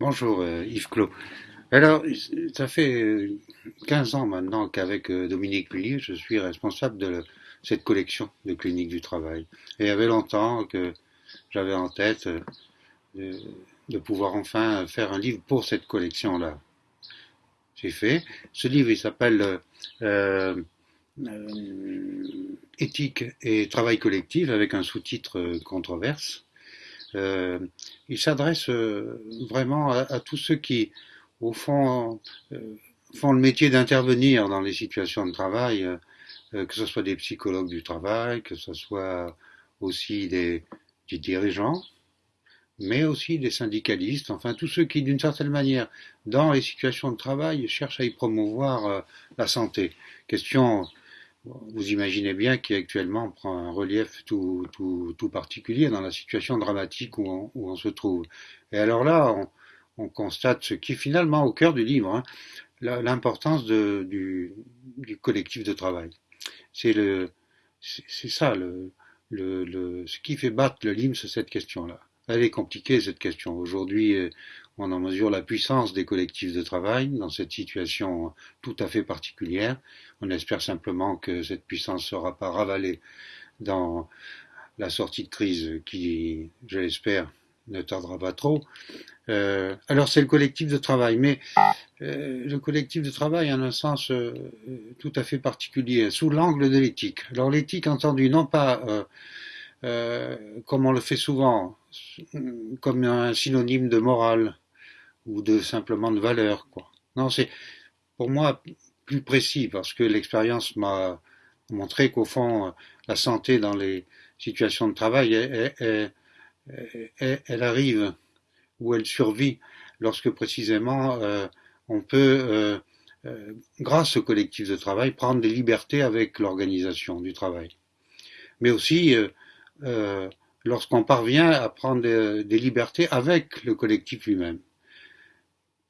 Bonjour euh, Yves Clos. Alors, ça fait 15 ans maintenant qu'avec euh, Dominique Pullier, je suis responsable de cette collection de cliniques du travail. Et il y avait longtemps que j'avais en tête euh, de, pouvoir enfin faire un livre pour cette collection-là. J'ai fait. Ce livre, il s'appelle euh, Éthique et travail collectif avec un sous-titre controverse. Euh, il s'adresse euh, vraiment à, tous ceux qui, au fond, euh, font le métier d'intervenir dans les situations de travail, que ce soit des psychologues du travail, que ce soit aussi des, des dirigeants, mais aussi des syndicalistes, enfin tous ceux qui, d'une certaine manière, dans les situations de travail, cherchent à y promouvoir la santé. Question vous imaginez bien qu'actuellement prend un relief tout, tout, tout, particulier dans la situation dramatique où on, où on se trouve. Et alors là, on, on, constate ce qui est finalement au cœur du livre, hein, l'importance du, du, collectif de travail. C'est le, c'est ça le, le, le, ce qui fait battre le c'est cette question-là. Elle est compliquée cette question. Aujourd'hui, euh, on en mesure la puissance des collectifs de travail dans cette situation tout à fait particulière. On espère simplement que cette puissance ne sera pas ravalée dans la sortie de crise qui, je l'espère, ne tardera pas trop. Euh, alors c'est le collectif de travail, mais euh, le collectif de travail en un sens euh, tout à fait particulier, sous l'angle de l'éthique. Alors l'éthique entendu non pas euh, euh, comme on le fait souvent, comme un synonyme de morale ou de simplement de valeur. Quoi. Non, c'est pour moi plus précis parce que l'expérience m'a montré qu'au fond, la santé dans les situations de travail, elle, arrive ou elle survit lorsque précisément euh, on peut, euh, euh, grâce au collectif de travail, prendre des libertés avec l'organisation du travail. Mais aussi lorsqu'on parvient à prendre des, libertés avec le collectif lui-même,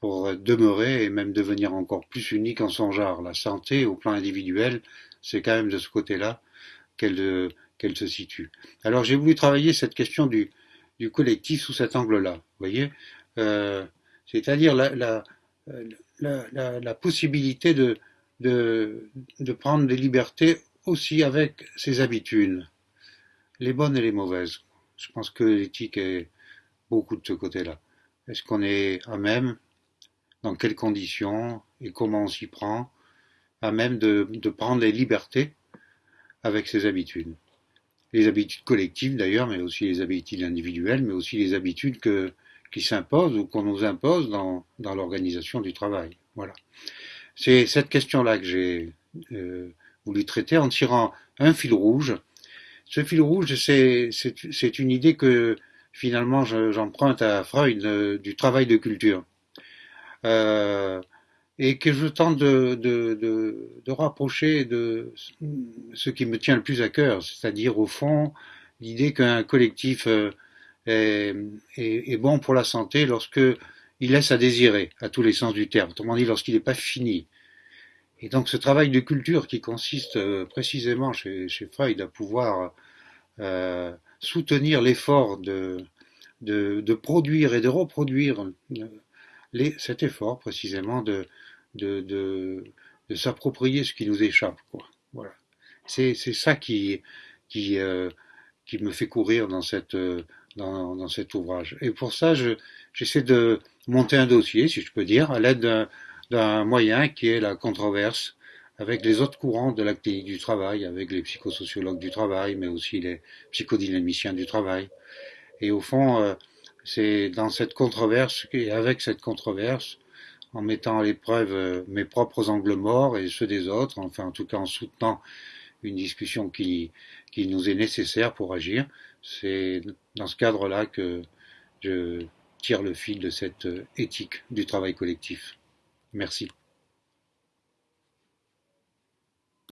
pour demeurer et même devenir encore plus unique en son genre. La santé, au plan individuel, c'est quand même de ce côté-là qu'elle se situe. Alors j'ai voulu travailler cette question du, collectif sous cet angle-là, vous voyez, euh, c'est-à-dire la, possibilité de prendre des libertés aussi avec ses habitudes les bonnes et les mauvaises. Je pense que l'éthique est beaucoup de ce côté-là. Est-ce qu'on est à même, dans quelles conditions? Et comment on s'y prend, à même de, prendre les libertés avec ses habitudes. Les habitudes collectives d'ailleurs, mais aussi les habitudes individuelles, mais aussi les habitudes qui s'imposent ou qu'on nous impose dans, dans l'organisation du travail. Voilà. C'est cette question-là que j'ai euh, voulu traiter en tirant un fil rouge ce fil rouge, c'est une idée que finalement j'emprunte à Freud euh, du travail de culture. Euh, et que je tente de, rapprocher de ce qui me tient le plus à cœur, c'est-à-dire au fond l'idée qu'un collectif euh, est, est, est, bon pour la santé lorsque il laisse à désirer, à tous les sens du terme, autrement dit lorsqu'il n'est pas fini. Et donc ce travail de culture qui consiste euh, précisément chez, chez, Freud à pouvoir euh, soutenir l'effort de, de, de, produire et de reproduire euh, les, cet effort précisément de, de, de, s'approprier ce qui nous échappe. Quoi. Voilà. C'est, c'est ça qui, qui, euh, qui me fait courir dans, cette, dans, dans cet ouvrage. Et pour ça, je, j'essaie de monter un dossier, si je peux dire, à l'aide d'un d'un moyen qui est la controverse avec les autres courants de la clinique du travail, avec les psychosociologues du travail, mais aussi les psychodynamiciens du travail. Et au fond, euh, c'est dans cette controverse et avec cette controverse, en mettant à l'épreuve euh, mes propres angles morts et ceux des autres, enfin en tout cas en soutenant une discussion qui, qui nous est nécessaire pour agir, c'est dans ce cadre-là que je tire le fil de cette euh, éthique du travail collectif. Merci.